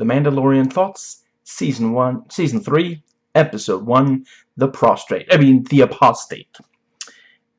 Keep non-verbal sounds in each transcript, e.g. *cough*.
The Mandalorian Thoughts, Season 1, Season 3, Episode 1, The Prostrate. I mean, The Apostate.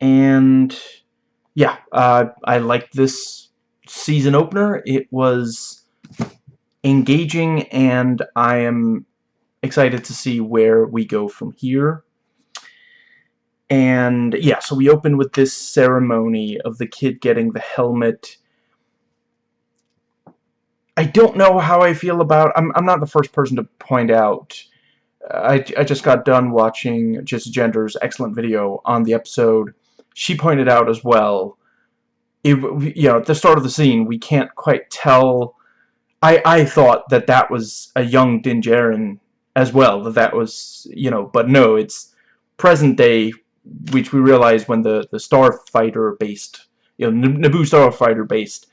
And, yeah, uh, I liked this season opener. It was engaging, and I am excited to see where we go from here. And, yeah, so we open with this ceremony of the kid getting the helmet I don't know how I feel about... I'm, I'm not the first person to point out... I, I just got done watching Jessie Gender's excellent video on the episode. She pointed out as well... It, you know, at the start of the scene, we can't quite tell... I, I thought that that was a young Din as well. That that was, you know... But no, it's present day, which we realize when the, the Starfighter-based... You know, Naboo Starfighter-based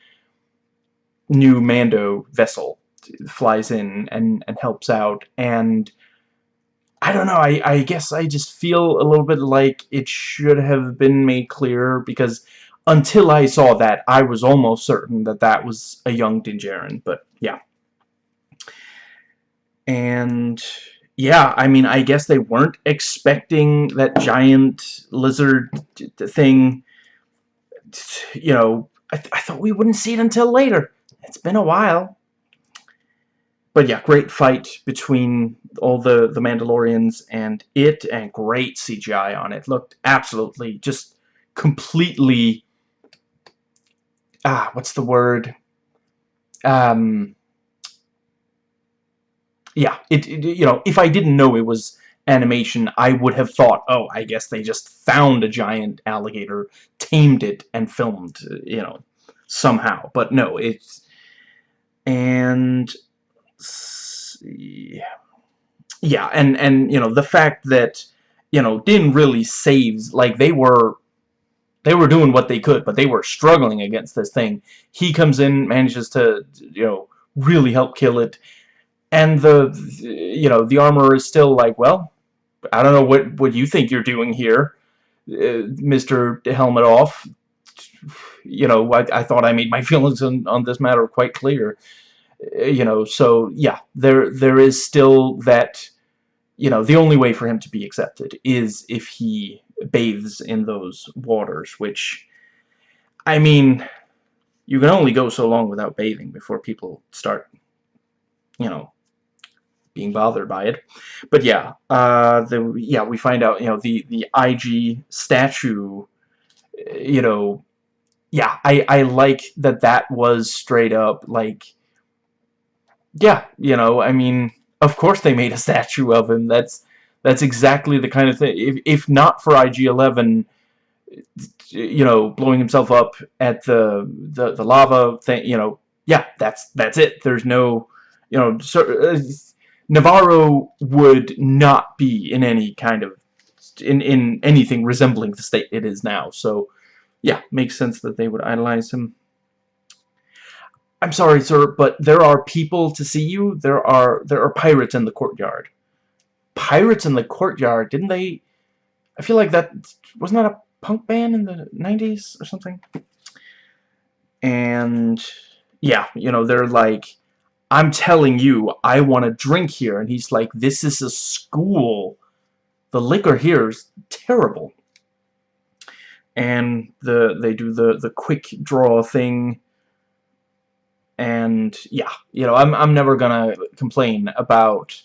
new Mando vessel flies in and, and helps out. And I don't know, I, I guess I just feel a little bit like it should have been made clear because until I saw that, I was almost certain that that was a young Din Djarin, but yeah. And yeah, I mean, I guess they weren't expecting that giant lizard thing, you know, I, th I thought we wouldn't see it until later. It's been a while. But yeah, great fight between all the, the Mandalorians and it, and great CGI on it. Looked absolutely, just completely, ah, what's the word? Um, yeah, it, it, you know, if I didn't know it was animation, I would have thought, oh, I guess they just found a giant alligator, tamed it, and filmed, you know, somehow. But no, it's and see, yeah and and you know the fact that you know Din really saves like they were they were doing what they could but they were struggling against this thing he comes in manages to you know really help kill it and the you know the armorer is still like well I don't know what what you think you're doing here uh, Mr. Helmet off you know, I, I thought I made my *laughs* feelings on, on this matter quite clear. Uh, you know, so yeah, there there is still that, you know, the only way for him to be accepted is if he bathes in those waters, which, I mean, you can only go so long without bathing before people start, you know, being bothered by it. But yeah, uh, the yeah we find out you know the the IG statue, you know, yeah, I, I like that that was straight up, like, yeah, you know, I mean, of course they made a *laughs* statue of him. That's that's exactly the kind of thing. If, if not for IG-11, you know, blowing himself up at the, the, the lava thing, you know, yeah, that's that's it. There's no, you know, so, uh, Nevarro would not be in any kind of, in, in anything resembling the state it is now. So, yeah, makes sense that they would idolize him. I'm sorry, sir, but there are people to see you. There are there are pirates in the courtyard. Pirates in the courtyard? Didn't they? I feel like that wasn't that a punk band in the 90s or something. And yeah, you know, they're like, I'm telling you, I want to drink here. And he's like, this is a school. The liquor here is terrible. And the they do the the quick draw thing. And yeah you know I'm I'm never gonna complain about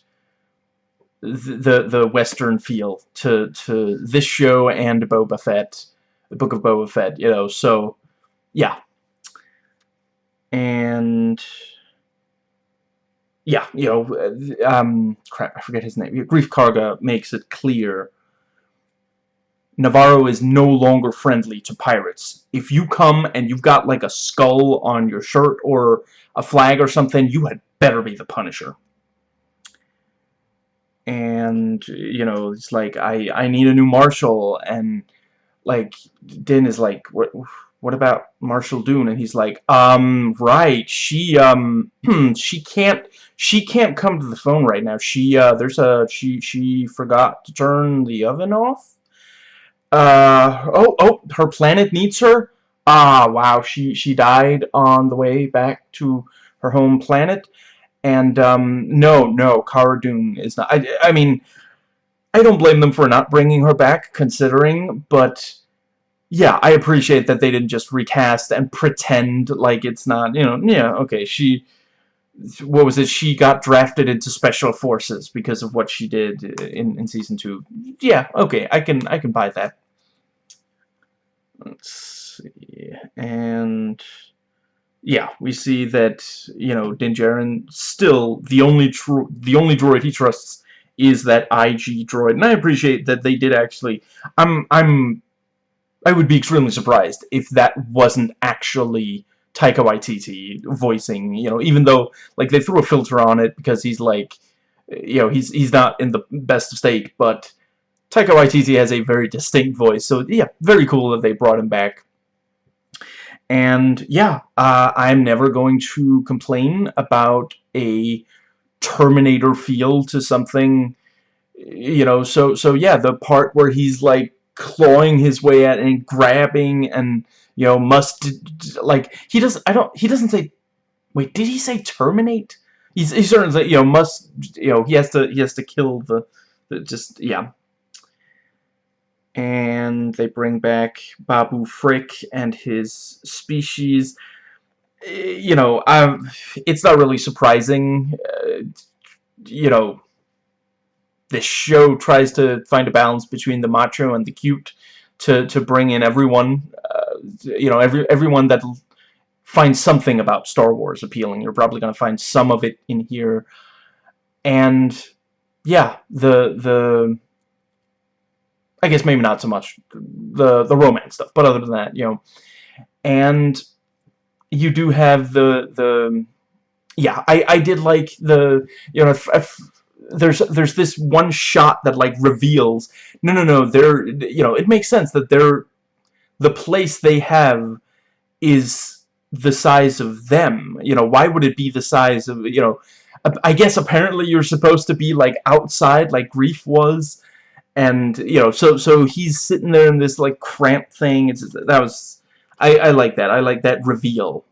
the the western feel to to this show and Boba Fett the book of Boba Fett you know so yeah. And yeah you know um crap I forget his name Greef Karga makes it clear Nevarro is no longer friendly to pirates. If you come and you've got like a skull on your shirt or a flag or something, you had better be the Punisher. And, you know, it's like, I, I need a new Marshal, and, like, Din is like, what, what about Marshal Dune? And he's like, um, right, she, um, *clears throat* she can't, she can't come to the phone right now. She, uh, there's a, she, she forgot to turn the oven off? Uh, oh, oh, her planet needs her? Ah, wow, she, she died on the way back to her home planet. And, um, no, no, Cara Dune is not... I, I mean, I don't blame them for not bringing her back, considering, but... Yeah, I appreciate that they didn't just recast and pretend like it's not, you know, yeah, okay, she what was it? She got drafted into special forces because of what she did in in season two. Yeah, okay, I can I can buy that. Let's see, and yeah, we see that you know Din Djarin still the only true the only droid he trusts is that IG droid, and I appreciate that they did actually. I'm I'm I would be extremely surprised if that wasn't actually Taika Waititi voicing, you know, even though, like, they threw a filter on it because he's, like, you know, he's, he's not in the best of state, but Taika Waititi has a very distinct voice, so, yeah, very cool that they brought him back. And, yeah, uh, I'm never going to complain about a Terminator feel to something, you know, so, so, yeah, the part where he's, like, clawing his way at and grabbing and you know, must like he does. I don't. He doesn't say. Wait, did he say terminate? He's he certainly you know must you know he has to he has to kill the, the just yeah. And they bring back Babu Frick and his species. Eh, you know, um, it's not really surprising. Uh, you know, this show tries to find a balance between the macho and the cute to to bring in everyone uh, you know, every everyone that finds something about Star Wars appealing. You're probably going to find some of it in here. And yeah, the the I guess maybe not so much the the romance stuff, but other than that, you know, and you do have the the yeah, I I did like the you know if, if there's there's this one shot that like reveals no no no they're you know it makes sense that they're the place they have is the size of them. You know, why would it be the size of, you know, I guess apparently you're supposed to be like outside like Greef was and you know so so he's sitting there in this like cramped thing. It's that was I, I like that. I like that reveal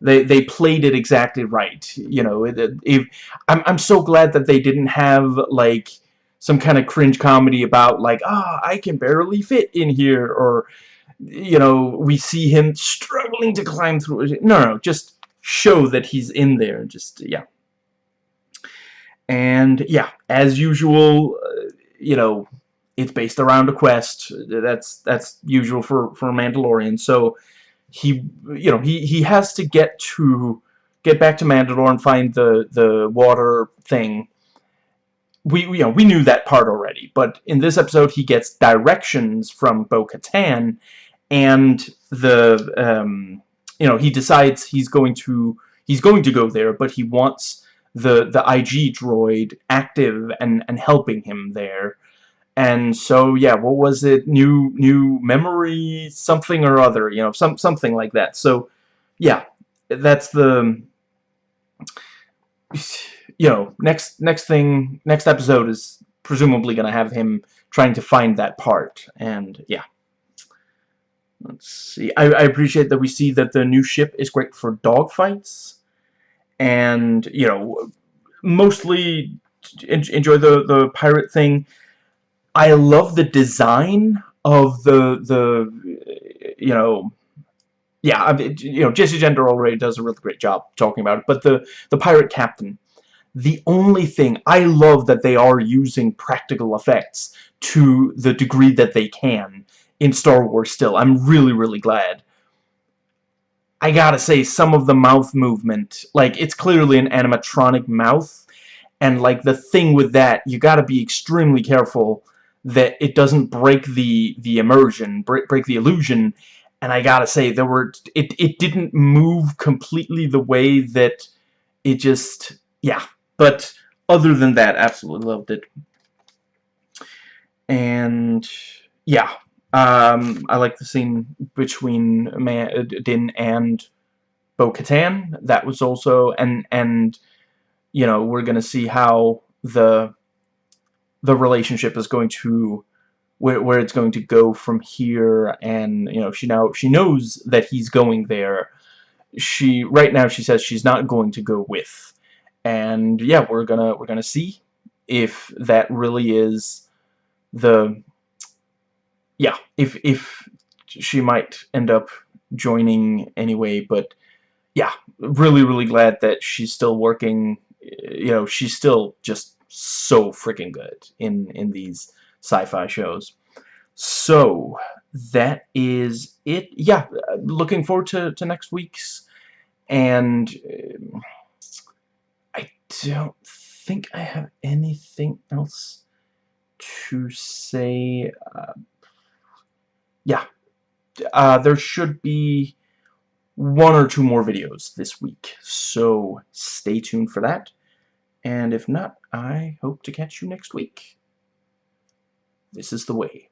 they they played it exactly right you know if I'm, I'm so glad that they didn't have like some kind of cringe comedy about like ah oh, I can barely fit in here or you know, we see him struggling to climb through. No, no, just show that he's in there. Just, yeah. And, yeah, as usual, uh, you know, it's based around a quest. That's that's usual for, for Mandalorian. So, he, you know, he, he has to get to, get back to Mandalore and find the, the water thing we you know we knew that part already but in this episode he gets directions from Bo-Katan and the um, you know he decides he's going to he's going to go there, but he wants the the IG droid active and and helping him there. And so yeah, what was it? New new memory something or other, you know, some something like that. So yeah, that's the you know, next next thing next episode is presumably going to have him trying to find that part and yeah. Let's see. I, I appreciate that we see that the new ship is great for dogfights. And, you know, mostly enjoy the, the pirate thing. I love the design of the, the you know, yeah, I mean, you know, Jessie Gender already does a really great job talking about it, but the, the pirate captain, the only thing, I love that they are using practical effects to the degree that they can in Star Wars still. I'm really, really glad. I gotta say, some of the mouth movement, like, it's clearly an animatronic mouth, and, like, the thing with that, you gotta be extremely careful that it doesn't break the, the immersion, break, break the illusion, and I gotta say, there were, it, it didn't move completely the way that it just, yeah, but other than that, absolutely loved it. And, yeah, um, I like the scene between Man Din and Bo-Katan. That was also and and you know we're gonna see how the the relationship is going to where where it's going to go from here. And you know she now she knows that he's going there. She right now she says she's not going to go with. and yeah, we're gonna we're gonna see if that really is the yeah if if she might end up joining anyway but yeah really really glad that she's still working you know she's still just so freaking good in in these sci-fi shows. So that is it. Yeah looking forward to, to next week's. And um, I don't think I have anything else to say uh, yeah. Uh, there should be one or two more videos this week. So stay tuned for that and if not I hope to catch you next week. This is the way